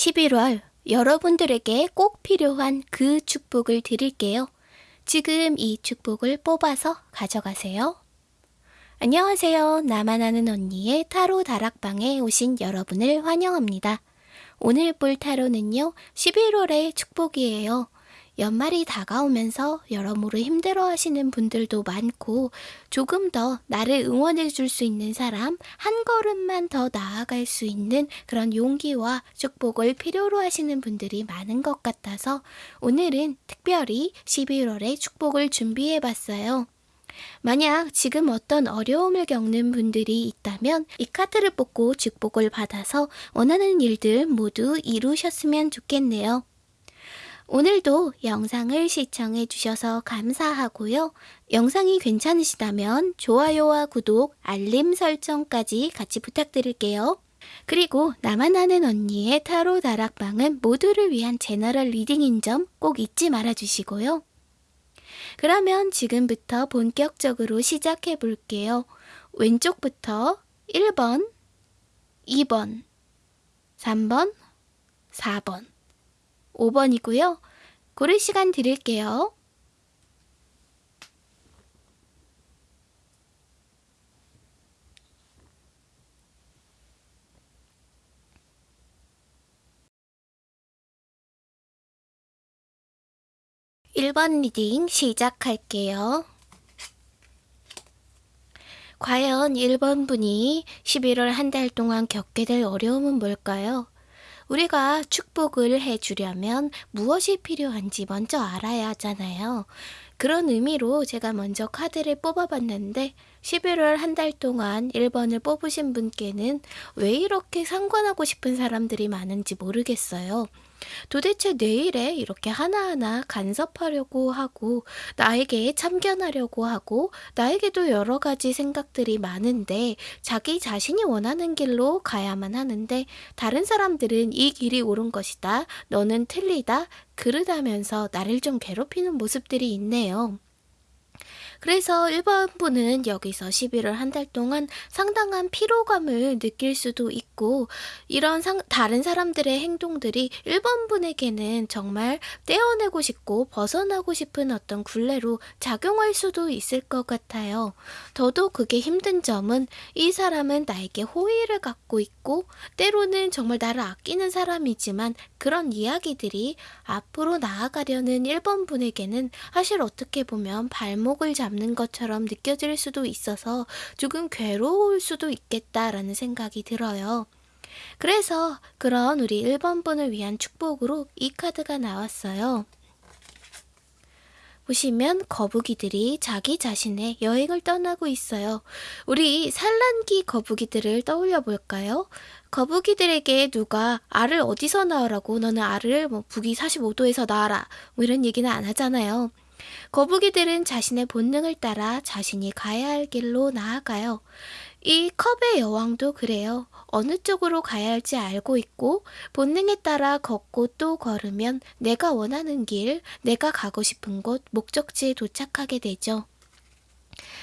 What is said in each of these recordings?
11월 여러분들에게 꼭 필요한 그 축복을 드릴게요. 지금 이 축복을 뽑아서 가져가세요. 안녕하세요. 나만 아는 언니의 타로 다락방에 오신 여러분을 환영합니다. 오늘 볼 타로는요, 11월의 축복이에요. 연말이 다가오면서 여러모로 힘들어 하시는 분들도 많고 조금 더 나를 응원해 줄 수 있는 사람, 한 걸음만 더 나아갈 수 있는 그런 용기와 축복을 필요로 하시는 분들이 많은 것 같아서 오늘은 특별히 11월의 축복을 준비해 봤어요. 만약 지금 어떤 어려움을 겪는 분들이 있다면 이 카드를 뽑고 축복을 받아서 원하는 일들 모두 이루셨으면 좋겠네요. 오늘도 영상을 시청해 주셔서 감사하고요. 영상이 괜찮으시다면 좋아요와 구독, 알림 설정까지 같이 부탁드릴게요. 그리고 나만 아는 언니의 타로 다락방은 모두를 위한 general reading인 점 꼭 잊지 말아 주시고요. 그러면 지금부터 본격적으로 시작해 볼게요. 왼쪽부터 1번, 2번, 3번, 4번. 5번이고요. 고를 시간 드릴게요. (1번) reading 시작할게요. 과연 1번 분이 11월 한 달 동안 겪게 될 어려움은 뭘까요? 우리가 축복을 해주려면 무엇이 필요한지 먼저 알아야 하잖아요. 그런 의미로 제가 먼저 카드를 뽑아봤는데 11월 한 달 동안 1번을 뽑으신 분께는 왜 이렇게 상관하고 싶은 사람들이 많은지 모르겠어요. 도대체 내일에 이렇게 하나하나 간섭하려고 하고 나에게 참견하려고 하고 나에게도 여러 가지 생각들이 많은데 자기 자신이 원하는 길로 가야만 하는데 다른 사람들은 이 길이 옳은 것이다. 너는 틀리다. 그러다면서 나를 좀 괴롭히는 모습들이 있네요. 그래서 1번 분은 여기서 11월 한 달 동안 상당한 피로감을 느낄 수도 있고 이런 상, 다른 사람들의 행동들이 1번 분에게는 정말 떼어내고 싶고 벗어나고 싶은 어떤 굴레로 작용할 수도 있을 것 같아요. 더더욱 그게 힘든 점은 이 사람은 나에게 호의를 갖고 있고 때로는 정말 나를 아끼는 사람이지만 그런 이야기들이 앞으로 나아가려는 1번 분에게는 사실 어떻게 보면 발목을 잡 잡는 것처럼 느껴질 수도 있어서 조금 괴로울 수도 있겠다라는 생각이 들어요. 그래서 그런 우리 1번 분을 위한 축복으로 이 카드가 나왔어요. 보시면 거북이들이 자기 자신의 여행을 떠나고 있어요. 우리 산란기 거북이들을 떠올려 볼까요? 거북이들에게 누가 알을 어디서 낳으라고 너는 알을 뭐 북위 45도에서 낳아라 뭐 이런 얘기는 안 하잖아요. 거북이들은 자신의 본능을 따라 자신이 가야 할 길로 나아가요. 이 컵의 여왕도 그래요. 어느 쪽으로 가야 할지 알고 있고 본능에 따라 걷고 또 걸으면 내가 원하는 길, 내가 가고 싶은 곳, 목적지에 도착하게 되죠.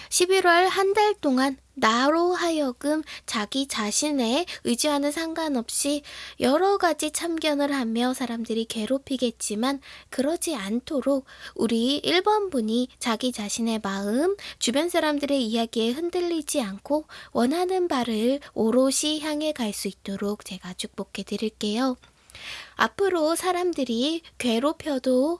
11월 한 달 동안 나로 하여금 자기 자신의 의지와는 상관없이 여러 가지 참견을 하며 사람들이 괴롭히겠지만 그러지 않도록 우리 1번 분이 자기 자신의 마음, 주변 사람들의 이야기에 흔들리지 않고 원하는 바를 오롯이 향해 갈 수 있도록 제가 축복해 드릴게요. 앞으로 사람들이 괴롭혀도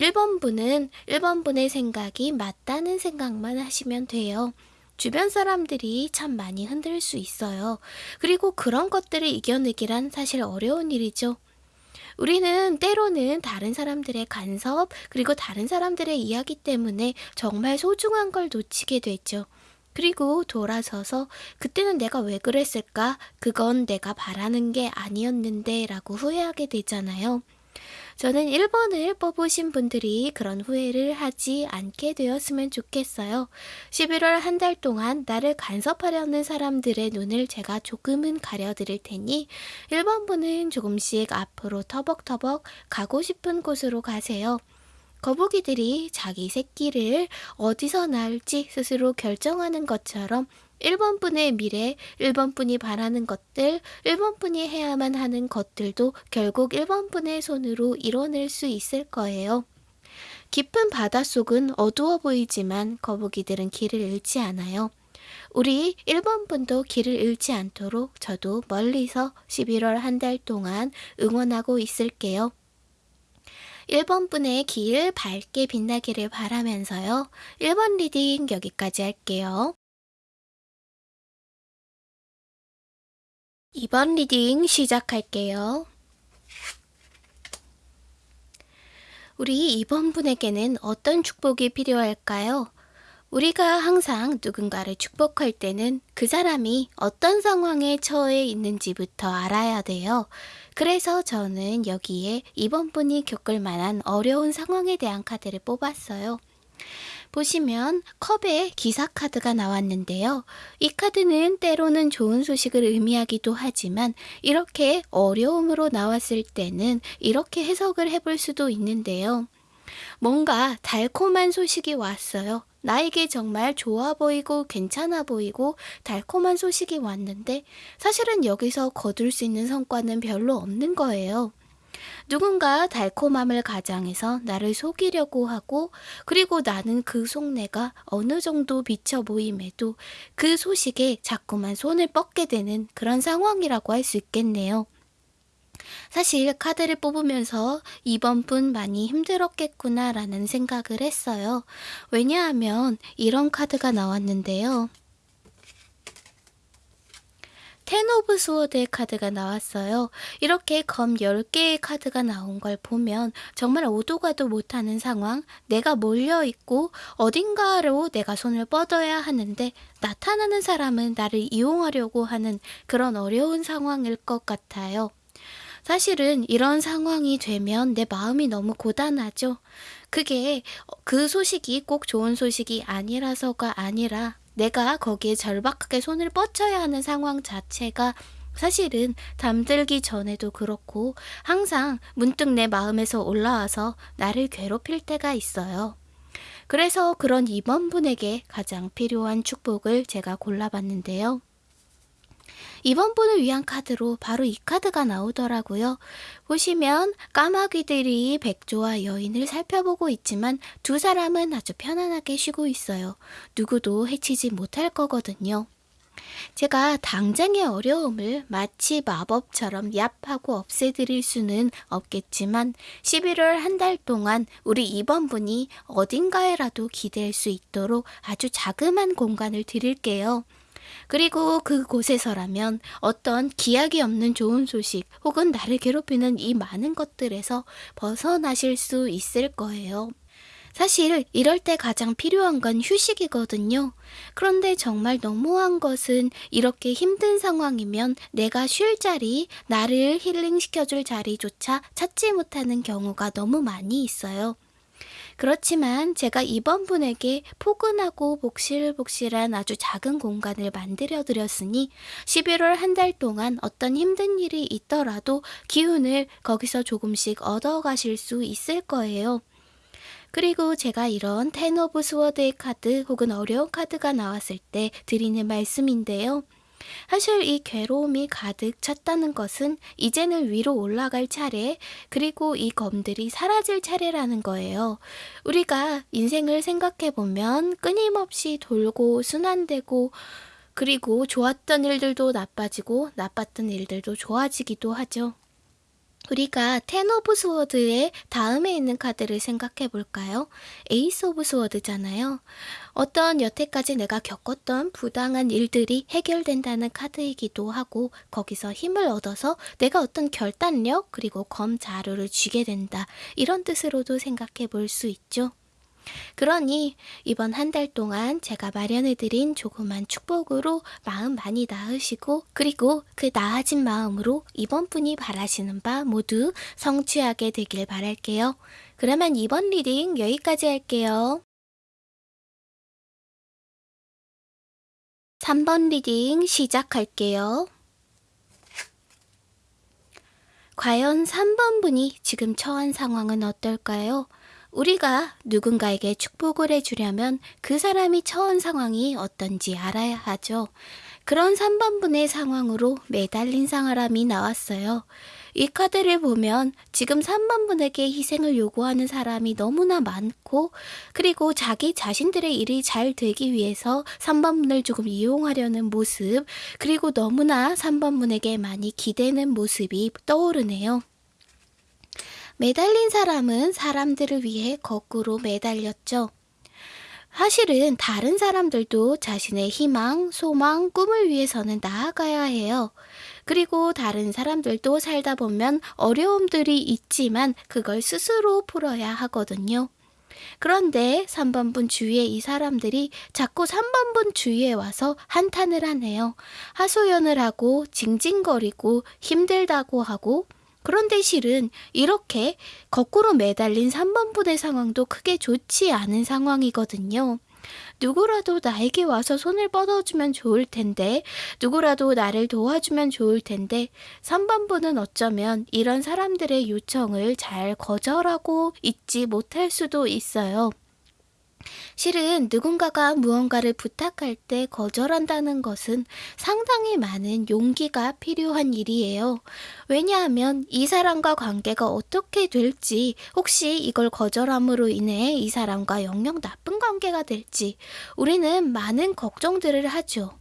1번 분은 1번 분의 생각이 맞다는 생각만 하시면 돼요. 주변 사람들이 참 많이 흔들 수 있어요. 그리고 그런 것들을 이겨내기란 사실 어려운 일이죠. 우리는 때로는 다른 사람들의 간섭, 그리고 다른 사람들의 이야기 때문에 정말 소중한 걸 놓치게 되죠. 그리고 돌아서서 그때는 내가 왜 그랬을까? 그건 내가 바라는 게 아니었는데 라고 후회하게 되잖아요. 저는 1번을 뽑으신 분들이 그런 후회를 하지 않게 되었으면 좋겠어요. 11월 한 달 동안 나를 간섭하려는 사람들의 눈을 제가 조금은 가려드릴 테니 1번 분은 조금씩 앞으로 터벅터벅 가고 싶은 곳으로 가세요. 거북이들이 자기 새끼를 어디서 낳을지 스스로 결정하는 것처럼 1번 분의 미래, 1번 분이 바라는 것들, 1번 분이 해야만 하는 것들도 결국 1번 분의 손으로 이뤄낼 수 있을 거예요. 깊은 바닷속은 어두워 보이지만 거북이들은 길을 잃지 않아요. 우리 1번 분도 길을 잃지 않도록 저도 멀리서 11월 한 달 동안 응원하고 있을게요. 1번 분의 길 밝게 빛나기를 바라면서요. 1번 reading 여기까지 할게요. 2번 reading 시작할게요. 우리 2번 분에게는 어떤 축복이 필요할까요? 우리가 항상 누군가를 축복할 때는 그 사람이 어떤 상황에 처해 있는지부터 알아야 돼요. 그래서 저는 여기에 이번 분이 겪을 만한 어려운 상황에 대한 카드를 뽑았어요. 보시면 컵에 기사 카드가 나왔는데요. 이 카드는 때로는 좋은 소식을 의미하기도 하지만 이렇게 어려움으로 나왔을 때는 이렇게 해석을 해볼 수도 있는데요. 뭔가 달콤한 소식이 왔어요. 나에게 정말 좋아 보이고 괜찮아 보이고 달콤한 소식이 왔는데 사실은 여기서 거둘 수 있는 성과는 별로 없는 거예요. 누군가 달콤함을 가장해서 나를 속이려고 하고 그리고 나는 그 속내가 어느 정도 비쳐 보임에도 그 소식에 자꾸만 손을 뻗게 되는 그런 상황이라고 할 수 있겠네요. 사실 카드를 뽑으면서 2번 분 많이 힘들었겠구나 라는 생각을 했어요. 왜냐하면 이런 카드가 나왔는데요. Ten of Sword의 카드가 나왔어요. 이렇게 검 10개의 카드가 나온 걸 보면 정말 오도 가도 못하는 상황, 내가 몰려있고 어딘가로 내가 손을 뻗어야 하는데 나타나는 사람은 나를 이용하려고 하는 그런 어려운 상황일 것 같아요. 사실은 이런 상황이 되면 내 마음이 너무 고단하죠. 그게 그 소식이 꼭 좋은 소식이 아니라서가 아니라 내가 거기에 절박하게 손을 뻗쳐야 하는 상황 자체가 사실은 잠들기 전에도 그렇고 항상 문득 내 마음에서 올라와서 나를 괴롭힐 때가 있어요. 그래서 그런 이번 분에게 가장 필요한 축복을 제가 골라봤는데요. 이번 분을 위한 카드로 바로 이 카드가 나오더라고요. 보시면 까마귀들이 백조와 여인을 살펴보고 있지만 두 사람은 아주 편안하게 쉬고 있어요. 누구도 해치지 못할 거거든요. 제가 당장의 어려움을 마치 마법처럼 얍하고 없애드릴 수는 없겠지만 11월 한 달 동안 우리 이번 분이 어딘가에라도 기댈 수 있도록 아주 자그만 공간을 드릴게요. 그리고 그곳에서라면 어떤 기약이 없는 좋은 소식 혹은 나를 괴롭히는 이 많은 것들에서 벗어나실 수 있을 거예요. 사실 이럴 때 가장 필요한 건 휴식이거든요. 그런데 정말 너무한 것은 이렇게 힘든 상황이면 내가 쉴 자리, 나를 힐링시켜줄 자리조차 찾지 못하는 경우가 너무 많이 있어요. 그렇지만 제가 이번 분에게 포근하고 복실복실한 아주 작은 공간을 만들어 드렸으니 11월 한 달 동안 어떤 힘든 일이 있더라도 기운을 거기서 조금씩 얻어 가실 수 있을 거예요. 그리고 제가 이런 Ten of Sword의 카드 혹은 어려운 카드가 나왔을 때 드리는 말씀인데요. 사실 이 괴로움이 가득 찼다는 것은 이제는 위로 올라갈 차례, 그리고 이 검들이 사라질 차례라는 거예요. 우리가 인생을 생각해 보면 끊임없이 돌고 순환되고 그리고 좋았던 일들도 나빠지고 나빴던 일들도 좋아지기도 하죠. 우리가 Ten of Sword의 다음에 있는 카드를 생각해 볼까요? Ace of Sword잖아요. 어떤 여태까지 내가 겪었던 부당한 일들이 해결된다는 카드이기도 하고 거기서 힘을 얻어서 내가 어떤 결단력 그리고 검 자루를 쥐게 된다. 이런 뜻으로도 생각해 볼 수 있죠. 그러니 이번 한 달 동안 제가 마련해드린 조그만 축복으로 마음 많이 나으시고 그리고 그 나아진 마음으로 2번 분이 바라시는 바 모두 성취하게 되길 바랄게요. 그러면 2번 reading 여기까지 할게요. 3번 reading 시작할게요. 과연 3번 분이 지금 처한 상황은 어떨까요? 우리가 누군가에게 축복을 해주려면 그 사람이 처한 상황이 어떤지 알아야 하죠. 그런 3번분의 상황으로 매달린 사람이 나왔어요. 이 카드를 보면 지금 3번분에게 희생을 요구하는 사람이 너무나 많고 그리고 자기 자신들의 일이 잘 되기 위해서 3번분을 조금 이용하려는 모습 그리고 너무나 3번분에게 많이 기대는 모습이 떠오르네요. 매달린 사람은 사람들을 위해 거꾸로 매달렸죠. 사실은 다른 사람들도 자신의 희망, 소망, 꿈을 위해서는 나아가야 해요. 그리고 다른 사람들도 살다 보면 어려움들이 있지만 그걸 스스로 풀어야 하거든요. 그런데 3번분 주위에 이 사람들이 자꾸 3번분 주위에 와서 한탄을 하네요. 하소연을 하고 징징거리고 힘들다고 하고 그런데 실은 이렇게 거꾸로 매달린 3번 부대 상황도 크게 좋지 않은 상황이거든요. 누구라도 나에게 와서 손을 뻗어주면 좋을 텐데, 누구라도 나를 도와주면 좋을 텐데, 3번부는 어쩌면 이런 사람들의 요청을 잘 거절하고 있지 못할 수도 있어요. 실은 누군가가 무언가를 부탁할 때 거절한다는 것은 상당히 많은 용기가 필요한 일이에요. 왜냐하면 이 사람과 관계가 어떻게 될지, 혹시 이걸 거절함으로 인해 이 사람과 영영 나쁜 관계가 될지, 우리는 많은 걱정들을 하죠.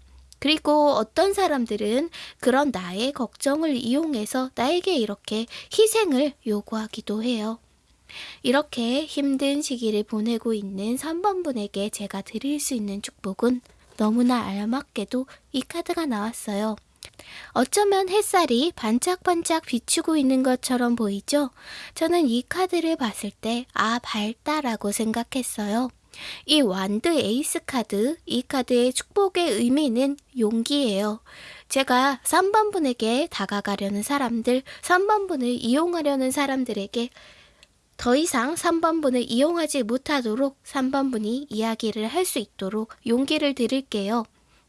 그리고 어떤 사람들은 그런 나의 걱정을 이용해서 나에게 이렇게 희생을 요구하기도 해요. 이렇게 힘든 시기를 보내고 있는 3번분에게 제가 드릴 수 있는 축복은 너무나 알맞게도 이 카드가 나왔어요. 어쩌면 햇살이 반짝반짝 비추고 있는 것처럼 보이죠? 저는 이 카드를 봤을 때, 아, 밝다라고 생각했어요. 이 Wand Ace 카드, 이 카드의 축복의 의미는 용기예요. 제가 3번분에게 다가가려는 사람들, 3번분을 이용하려는 사람들에게 더 이상 3번분을 이용하지 못하도록 3번분이 이야기를 할 수 있도록 용기를 드릴게요.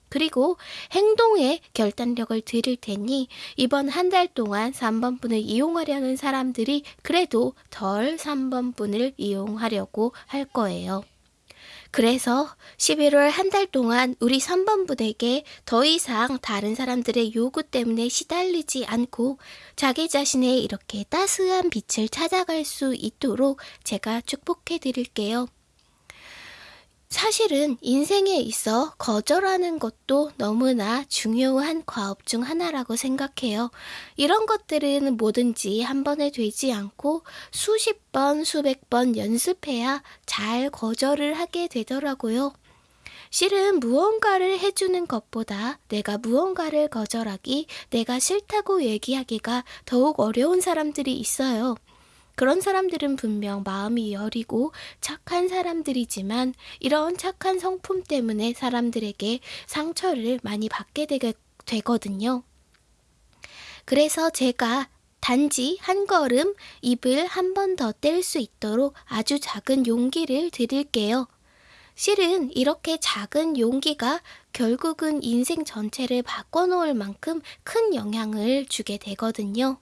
그리고 행동에 결단력을 드릴 테니 이번 한 달 동안 3번분을 이용하려는 사람들이 그래도 덜 3번분을 이용하려고 할 거예요. 그래서 11월 한 달 동안 우리 3번 부대에게 더 이상 다른 사람들의 요구 때문에 시달리지 않고 자기 자신의 이렇게 따스한 빛을 찾아갈 수 있도록 제가 축복해 드릴게요. 사실은 인생에 있어 거절하는 것도 너무나 중요한 과업 중 하나라고 생각해요. 이런 것들은 뭐든지 한 번에 되지 않고 수십 번, 수백 번 연습해야 잘 거절을 하게 되더라고요. 실은 무언가를 해주는 것보다 내가 무언가를 거절하기, 내가 싫다고 얘기하기가 더욱 어려운 사람들이 있어요. 그런 사람들은 분명 마음이 여리고 착한 사람들이지만 이런 착한 성품 때문에 사람들에게 상처를 많이 받게 되, 거든요 그래서 제가 단지 한 걸음 입을 한 번 더 뗄 수 있도록 아주 작은 용기를 드릴게요. 실은 이렇게 작은 용기가 결국은 인생 전체를 바꿔놓을 만큼 큰 영향을 주게 되거든요.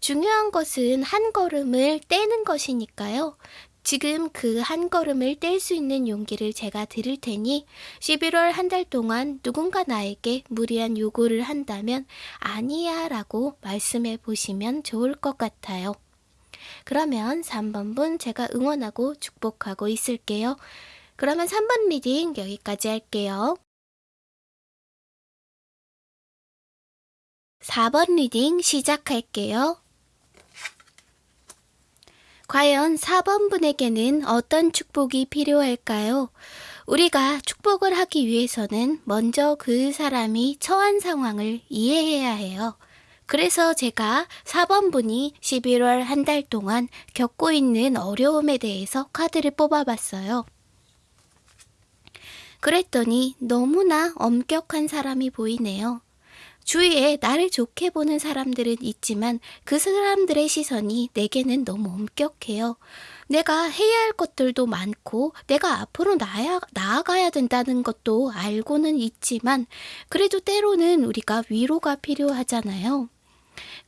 중요한 것은 한 걸음을 떼는 것이니까요. 지금 그 한 걸음을 뗄 수 있는 용기를 제가 드릴 테니 11월 한 달 동안 누군가 나에게 무리한 요구를 한다면 아니야 라고 말씀해 보시면 좋을 것 같아요. 그러면 3번분 제가 응원하고 축복하고 있을게요. 그러면 3번 reading 여기까지 할게요. 4번 reading 시작할게요. 과연 4번 분에게는 어떤 축복이 필요할까요? 우리가 축복을 하기 위해서는 먼저 그 사람이 처한 상황을 이해해야 해요. 그래서 제가 4번 분이 11월 한 달 동안 겪고 있는 어려움에 대해서 카드를 뽑아봤어요. 그랬더니 너무나 엄격한 사람이 보이네요. 주위에 나를 좋게 보는 사람들은 있지만 그 사람들의 시선이 내게는 너무 엄격해요. 내가 해야 할 것들도 많고 내가 앞으로 나야, 나아가야 된다는 것도 알고는 있지만 그래도 때로는 우리가 위로가 필요하잖아요.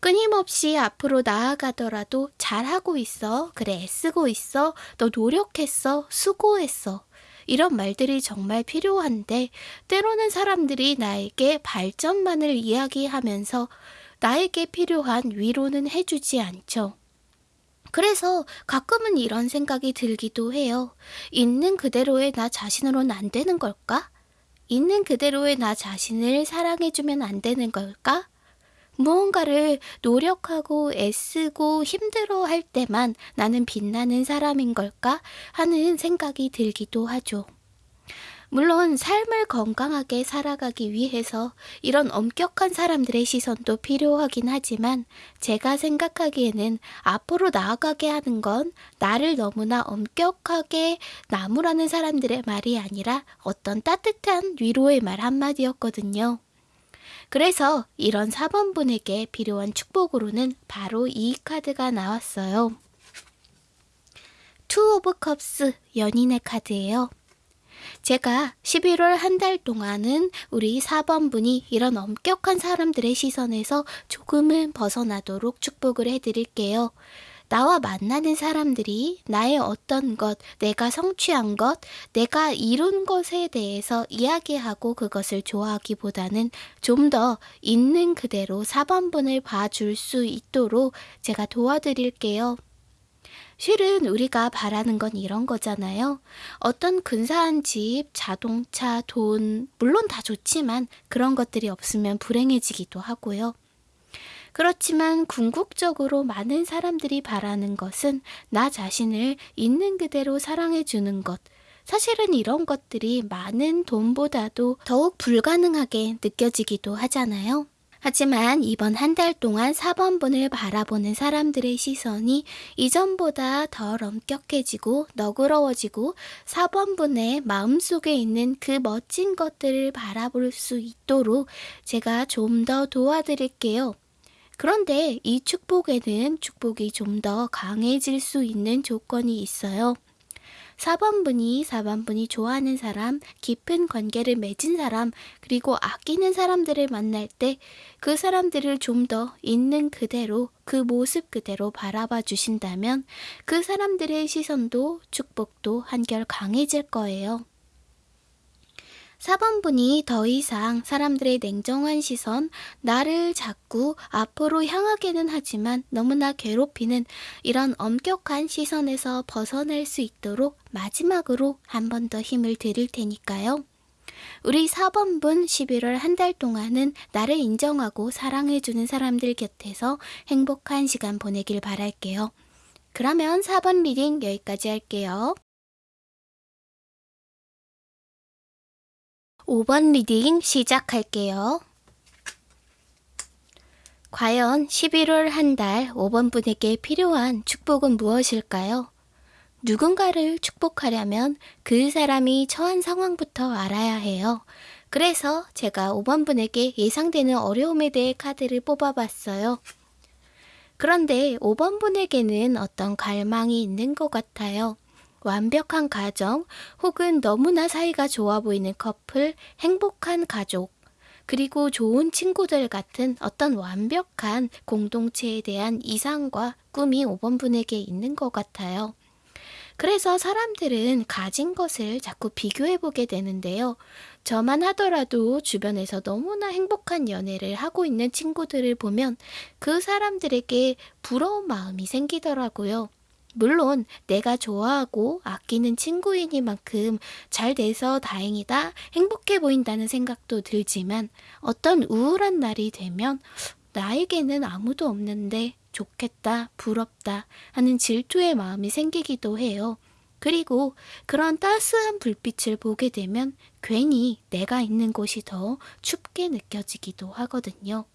끊임없이 앞으로 나아가더라도 잘하고 있어. 그래, 애쓰고 있어. 너 노력했어. 수고했어. 이런 말들이 정말 필요한데, 때로는 사람들이 나에게 발전만을 이야기하면서 나에게 필요한 위로는 해주지 않죠. 그래서 가끔은 이런 생각이 들기도 해요. 있는 그대로의 나 자신으로는 안 되는 걸까? 있는 그대로의 나 자신을 사랑해주면 안 되는 걸까? 무언가를 노력하고 애쓰고 힘들어 할 때만 나는 빛나는 사람인 걸까? 하는 생각이 들기도 하죠. 물론 삶을 건강하게 살아가기 위해서 이런 엄격한 사람들의 시선도 필요하긴 하지만 제가 생각하기에는 앞으로 나아가게 하는 건 나를 너무나 엄격하게 나무라는 사람들의 말이 아니라 어떤 따뜻한 위로의 말 한마디였거든요. 그래서 이런 4번분에게 필요한 축복으로는 바로 이 카드가 나왔어요. Two of Cups 연인의 카드예요. 제가 11월 한 달 동안은 우리 4번분이 이런 엄격한 사람들의 시선에서 조금은 벗어나도록 축복을 해드릴게요. 나와 만나는 사람들이 나의 어떤 것, 내가 성취한 것, 내가 이룬 것에 대해서 이야기하고 그것을 좋아하기보다는 좀 더 있는 그대로 4번분을 봐줄 수 있도록 제가 도와드릴게요. 실은 우리가 바라는 건 이런 거잖아요. 어떤 근사한 집, 자동차, 돈, 물론 다 좋지만 그런 것들이 없으면 불행해지기도 하고요. 그렇지만 궁극적으로 많은 사람들이 바라는 것은 나 자신을 있는 그대로 사랑해 주는 것. 사실은 이런 것들이 많은 돈보다도 더욱 불가능하게 느껴지기도 하잖아요. 하지만 이번 한 달 동안 4번분을 바라보는 사람들의 시선이 이전보다 덜 엄격해지고 너그러워지고 4번분의 마음속에 있는 그 멋진 것들을 바라볼 수 있도록 제가 좀 더 도와드릴게요. 그런데 이 축복에는 축복이 좀 더 강해질 수 있는 조건이 있어요. 4번분이 4번분이 좋아하는 사람, 깊은 관계를 맺은 사람, 그리고 아끼는 사람들을 만날 때 그 사람들을 좀 더 있는 그대로 그 모습 그대로 바라봐 주신다면 그 사람들의 시선도 축복도 한결 강해질 거예요. 4번 분이 더 이상 사람들의 냉정한 시선, 나를 자꾸 앞으로 향하게는 하지만 너무나 괴롭히는 이런 엄격한 시선에서 벗어날 수 있도록 마지막으로 한 번 더 힘을 드릴 테니까요. 우리 4번분 11월 한 달 동안은 나를 인정하고 사랑해주는 사람들 곁에서 행복한 시간 보내길 바랄게요. 그러면 4번 reading 여기까지 할게요. 5번 reading 시작할게요. 과연 11월 한 달 5번 분에게 필요한 축복은 무엇일까요? 누군가를 축복하려면 그 사람이 처한 상황부터 알아야 해요. 그래서 제가 5번 분에게 예상되는 어려움에 대해 카드를 뽑아봤어요. 그런데 5번 분에게는 어떤 갈망이 있는 것 같아요. 완벽한 가정 혹은 너무나 사이가 좋아 보이는 커플, 행복한 가족, 그리고 좋은 친구들 같은 어떤 완벽한 공동체에 대한 이상과 꿈이 5번 분에게 있는 것 같아요. 그래서 사람들은 가진 것을 자꾸 비교해 보게 되는데요. 저만 하더라도 주변에서 너무나 행복한 연애를 하고 있는 친구들을 보면 그 사람들에게 부러운 마음이 생기더라고요. 물론 내가 좋아하고 아끼는 친구이니만큼 잘 돼서 다행이다, 행복해 보인다는 생각도 들지만 어떤 우울한 날이 되면 나에게는 아무도 없는데 좋겠다, 부럽다 하는 질투의 마음이 생기기도 해요. 그리고 그런 따스한 불빛을 보게 되면 괜히 내가 있는 곳이 더 춥게 느껴지기도 하거든요.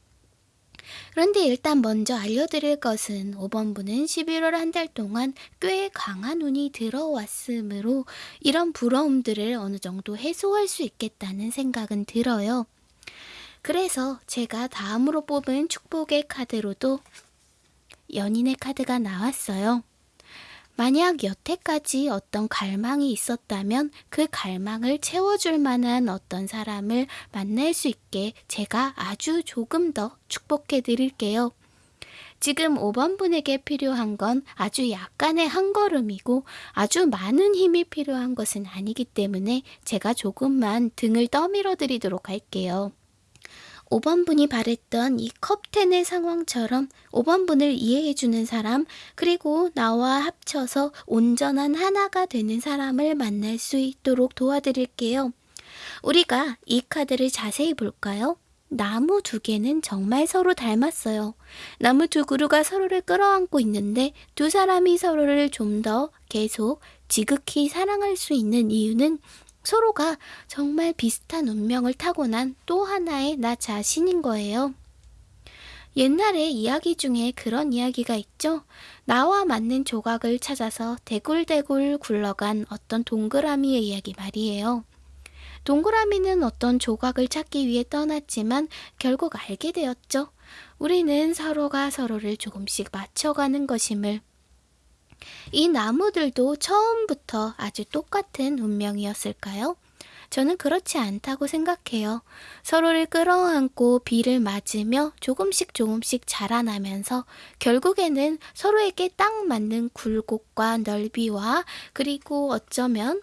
그런데 일단 먼저 알려드릴 것은 5번분은 11월 한 달 동안 꽤 강한 운이 들어왔으므로 이런 부러움들을 어느 정도 해소할 수 있겠다는 생각은 들어요. 그래서 제가 다음으로 뽑은 축복의 카드로도 연인의 카드가 나왔어요. 만약 여태까지 어떤 갈망이 있었다면 그 갈망을 채워줄 만한 어떤 사람을 만날 수 있게 제가 아주 조금 더 축복해 드릴게요. 지금 5번 분에게 필요한 건 아주 약간의 한 걸음이고 아주 많은 힘이 필요한 것은 아니기 때문에 제가 조금만 등을 떠밀어 드리도록 할게요. 5번 분이 바랬던 이 컵텐의 상황처럼 5번 분을 이해해주는 사람, 그리고 나와 합쳐서 온전한 하나가 되는 사람을 만날 수 있도록 도와드릴게요. 우리가 이 카드를 자세히 볼까요? 나무 두 개는 정말 서로 닮았어요. 나무 두 그루가 서로를 끌어안고 있는데 두 사람이 서로를 좀 더 계속 지극히 사랑할 수 있는 이유는 서로가 정말 비슷한 운명을 타고난 또 하나의 나 자신인 거예요. 옛날에 이야기 중에 그런 이야기가 있죠. 나와 맞는 조각을 찾아서 대굴대굴 굴러간 어떤 동그라미의 이야기 말이에요. 동그라미는 어떤 조각을 찾기 위해 떠났지만 결국 알게 되었죠. 우리는 서로가 서로를 조금씩 맞춰가는 것임을. 이 나무들도 처음부터 아주 똑같은 운명이었을까요? 저는 그렇지 않다고 생각해요. 서로를 끌어안고 비를 맞으며 조금씩 조금씩 자라나면서 결국에는 서로에게 딱 맞는 굴곡과 넓이와 그리고 어쩌면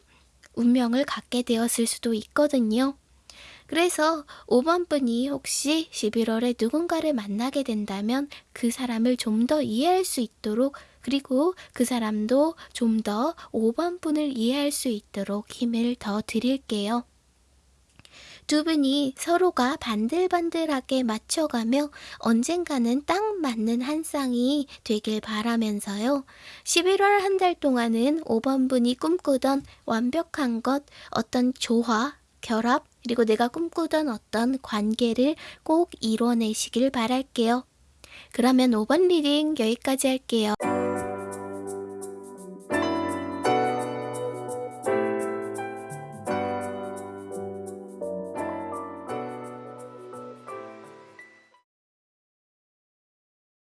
운명을 갖게 되었을 수도 있거든요. 그래서 5번 분이 혹시 11월에 누군가를 만나게 된다면 그 사람을 좀 더 이해할 수 있도록 그리고 그 사람도 좀 더 5번 분을 이해할 수 있도록 힘을 더 드릴게요. 두 분이 서로가 반들반들하게 맞춰가며 언젠가는 딱 맞는 한 쌍이 되길 바라면서요. 11월 한 달 동안은 5번 분이 꿈꾸던 완벽한 것, 어떤 조화, 결합, 그리고 내가 꿈꾸던 어떤 관계를 꼭 이뤄내시길 바랄게요. 그러면 5번 리딩 여기까지 할게요.